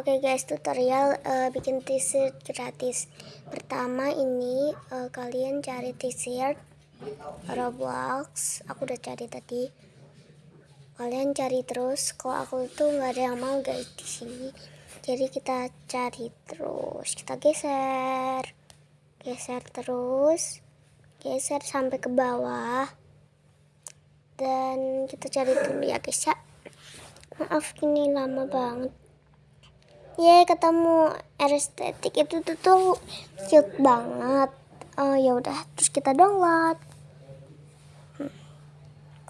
Oke guys, tutorial uh, bikin t-shirt gratis. Pertama ini uh, kalian cari t-shirt Roblox. Aku udah cari tadi. Kalian cari terus. Kalau aku tuh nggak ada yang mau guys di sini. Jadi kita cari terus. Kita geser, geser terus, geser sampai ke bawah. Dan kita cari dulu ya guys ya. Maaf ini lama banget Ye ketemu estetik itu tuh, tuh cute banget. Oh ya udah, terus kita download.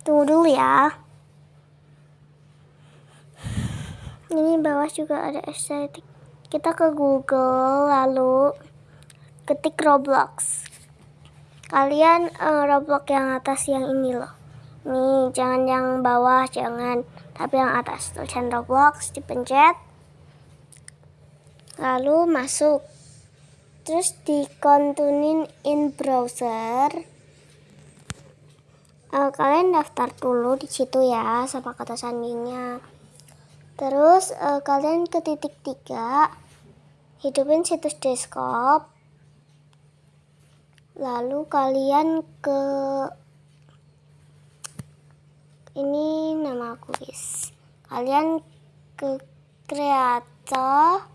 Tunggu dulu ya. Ini bawah juga ada estetik. Kita ke Google lalu ketik Roblox. Kalian uh, Roblox yang atas yang ini loh. Nih, jangan yang bawah, jangan. Tapi yang atas tulisan Roblox dipencet lalu masuk. Terus dikontunin in browser. Uh, kalian daftar dulu di situ ya sama kata sandinya. Terus uh, kalian ke titik tiga hidupin situs desktop. Lalu kalian ke ini nama guys kalian ke kreator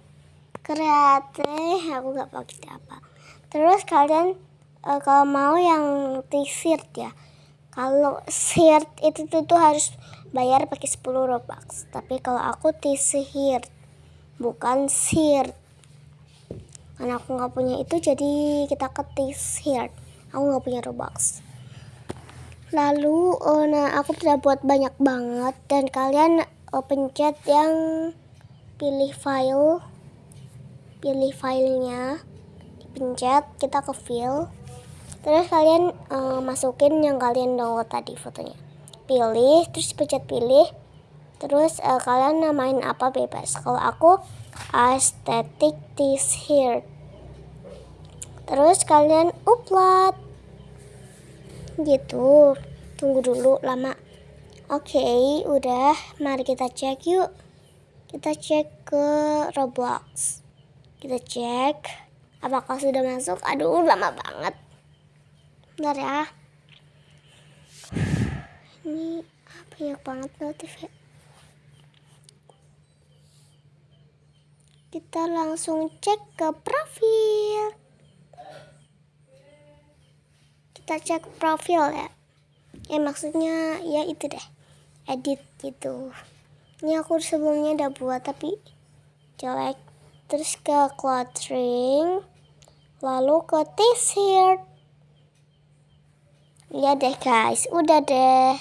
kreatif aku nggak pakai apa terus kalian uh, kalau mau yang t-shirt ya. Kalau shirt itu tuh, tuh harus bayar pakai 10 robux. Tapi kalau aku t-shirt bukan shirt. Karena aku nggak punya itu jadi kita ke t-shirt aku nggak punya robux. Lalu uh, nah aku sudah buat banyak banget. Dan kalian uh, pencet yang pilih file pilih filenya dipencet kita ke file terus kalian uh, masukin yang kalian download tadi fotonya. Pilih terus pencet pilih. Terus uh, kalian namain apa bebas. Kalau aku aesthetic this here. Terus kalian upload. Gitu. Tunggu dulu lama. Oke okay, udah. Mari kita cek yuk. Kita cek ke Roblox kita cek. Apakah sudah masuk? Aduh lama banget. Bentar ya. Ini ya banget notif ya. Kita langsung cek ke profil. Kita cek profil ya. Ya maksudnya ya itu deh. Edit gitu. Ini aku sebelumnya udah buat tapi jelek terus ke clothing lalu ke t-shirt ya deh guys. Udah deh.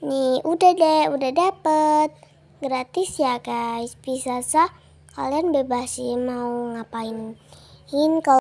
Nih udah deh. Udah dapet. Gratis ya guys. Bisa sah kalian bebas sih mau ngapain. Kalau